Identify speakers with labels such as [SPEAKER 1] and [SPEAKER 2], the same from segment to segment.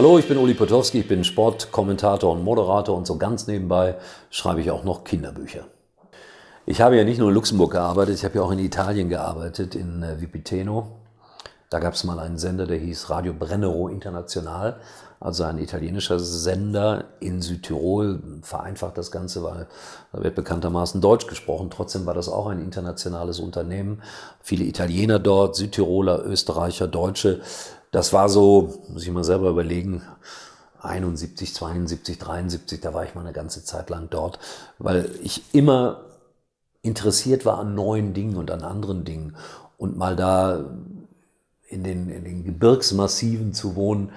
[SPEAKER 1] Hallo, ich bin Uli Potowski, ich bin Sportkommentator und Moderator und so ganz nebenbei schreibe ich auch noch Kinderbücher. Ich habe ja nicht nur in Luxemburg gearbeitet, ich habe ja auch in Italien gearbeitet, in äh, Vipiteno. Da gab es mal einen Sender, der hieß Radio Brennero International, also ein italienischer Sender in Südtirol. Vereinfacht das Ganze, weil da wird bekanntermaßen Deutsch gesprochen. Trotzdem war das auch ein internationales Unternehmen. Viele Italiener dort, Südtiroler, Österreicher, Deutsche. Das war so, muss ich mal selber überlegen, 71, 72, 73, da war ich mal eine ganze Zeit lang dort, weil ich immer interessiert war an neuen Dingen und an anderen Dingen. Und mal da in den, in den Gebirgsmassiven zu wohnen,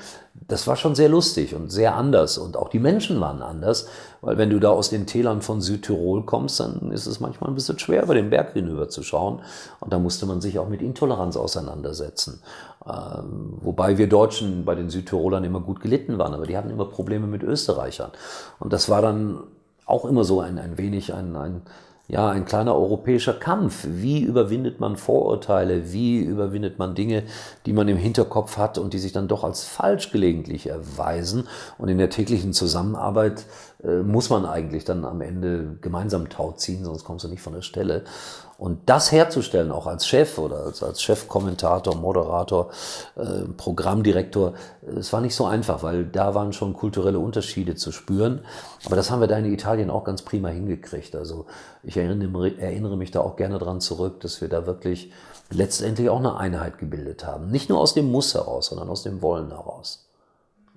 [SPEAKER 1] das war schon sehr lustig und sehr anders. Und auch die Menschen waren anders, weil wenn du da aus den Tälern von Südtirol kommst, dann ist es manchmal ein bisschen schwer, über den Berg hinüber zu schauen. Und da musste man sich auch mit Intoleranz auseinandersetzen. Ähm, wobei wir Deutschen bei den Südtirolern immer gut gelitten waren, aber die hatten immer Probleme mit Österreichern. Und das war dann auch immer so ein, ein wenig ein, ein ja, ein kleiner europäischer Kampf. Wie überwindet man Vorurteile? Wie überwindet man Dinge, die man im Hinterkopf hat und die sich dann doch als falsch gelegentlich erweisen? Und in der täglichen Zusammenarbeit muss man eigentlich dann am Ende gemeinsam Tau ziehen, sonst kommst du nicht von der Stelle. Und das herzustellen, auch als Chef oder als, als Chefkommentator, Moderator, äh, Programmdirektor, es war nicht so einfach, weil da waren schon kulturelle Unterschiede zu spüren. Aber das haben wir da in Italien auch ganz prima hingekriegt. Also ich erinnere, erinnere mich da auch gerne dran zurück, dass wir da wirklich letztendlich auch eine Einheit gebildet haben. Nicht nur aus dem Muss heraus, sondern aus dem Wollen heraus.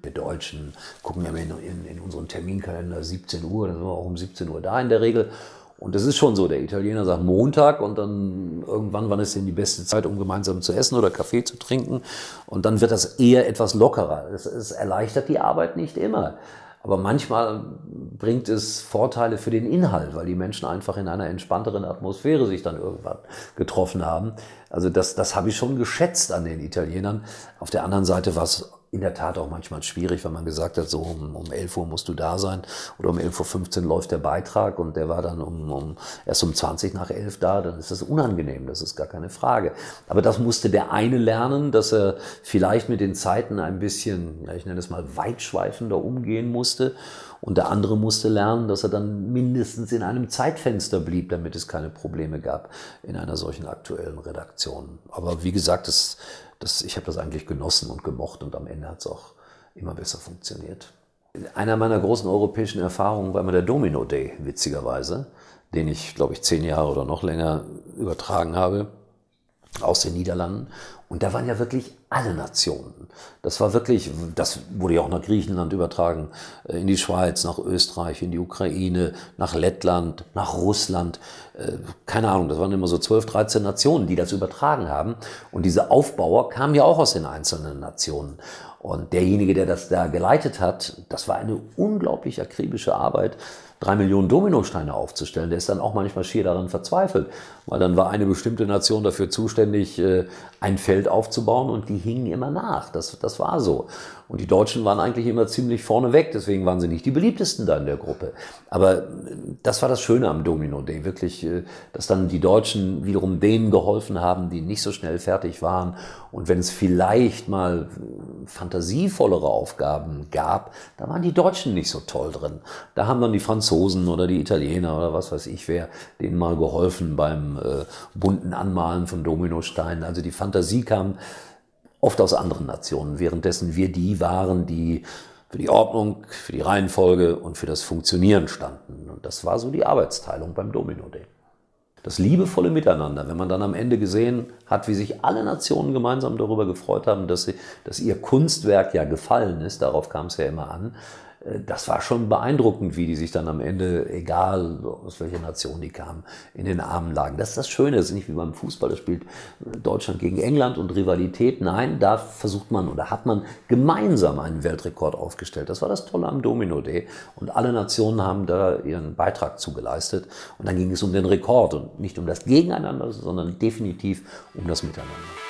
[SPEAKER 1] Wir Deutschen gucken ja in, in, in unseren Terminkalender 17 Uhr, dann sind wir auch um 17 Uhr da in der Regel. Und das ist schon so, der Italiener sagt Montag und dann irgendwann, wann ist denn die beste Zeit, um gemeinsam zu essen oder Kaffee zu trinken? Und dann wird das eher etwas lockerer. Es, es erleichtert die Arbeit nicht immer. Aber manchmal bringt es Vorteile für den Inhalt, weil die Menschen einfach in einer entspannteren Atmosphäre sich dann irgendwann getroffen haben. Also das, das habe ich schon geschätzt an den Italienern. Auf der anderen Seite war es in der Tat auch manchmal schwierig, wenn man gesagt hat, so um, um 11 Uhr musst du da sein oder um 11.15 Uhr läuft der Beitrag und der war dann um, um, erst um 20 nach 11 da, dann ist das unangenehm, das ist gar keine Frage. Aber das musste der eine lernen, dass er vielleicht mit den Zeiten ein bisschen, ja, ich nenne es mal weitschweifender umgehen musste und der andere musste lernen, dass er dann mindestens in einem Zeitfenster blieb, damit es keine Probleme gab in einer solchen aktuellen Redaktion. Aber wie gesagt, das das, ich habe das eigentlich genossen und gemocht und am Ende hat es auch immer besser funktioniert. Einer meiner großen europäischen Erfahrungen war immer der Domino Day, witzigerweise, den ich, glaube ich, zehn Jahre oder noch länger übertragen habe aus den Niederlanden. Und da waren ja wirklich alle Nationen. Das war wirklich, das wurde ja auch nach Griechenland übertragen, äh, in die Schweiz, nach Österreich, in die Ukraine, nach Lettland, nach Russland. Äh, keine Ahnung, das waren immer so 12, 13 Nationen, die das übertragen haben. Und diese Aufbauer kamen ja auch aus den einzelnen Nationen. Und derjenige, der das da geleitet hat, das war eine unglaublich akribische Arbeit drei Millionen Dominosteine aufzustellen. Der ist dann auch manchmal schier daran verzweifelt, weil dann war eine bestimmte Nation dafür zuständig, äh, ein Feld aufzubauen und die hingen immer nach. Das, das war so. Und die Deutschen waren eigentlich immer ziemlich vorne weg, deswegen waren sie nicht die beliebtesten da in der Gruppe. Aber äh, das war das Schöne am Domino Day, wirklich, äh, dass dann die Deutschen wiederum denen geholfen haben, die nicht so schnell fertig waren. Und wenn es vielleicht mal fantasievollere Aufgaben gab, da waren die Deutschen nicht so toll drin. Da haben dann die Franzosen oder die Italiener oder was weiß ich wer denen mal geholfen beim äh, bunten Anmalen von Dominosteinen. Also die Fantasie kam oft aus anderen Nationen, währenddessen wir die waren, die für die Ordnung, für die Reihenfolge und für das Funktionieren standen. Und das war so die Arbeitsteilung beim Domino Day. Das liebevolle Miteinander, wenn man dann am Ende gesehen hat, wie sich alle Nationen gemeinsam darüber gefreut haben, dass, sie, dass ihr Kunstwerk ja gefallen ist, darauf kam es ja immer an, das war schon beeindruckend, wie die sich dann am Ende, egal aus welcher Nation die kamen, in den Armen lagen. Das ist das Schöne, das ist nicht wie beim Fußball, das spielt Deutschland gegen England und Rivalität. Nein, da versucht man oder hat man gemeinsam einen Weltrekord aufgestellt. Das war das Tolle am Domino Day. Und alle Nationen haben da ihren Beitrag zugeleistet. Und dann ging es um den Rekord und nicht um das Gegeneinander, sondern definitiv um das Miteinander.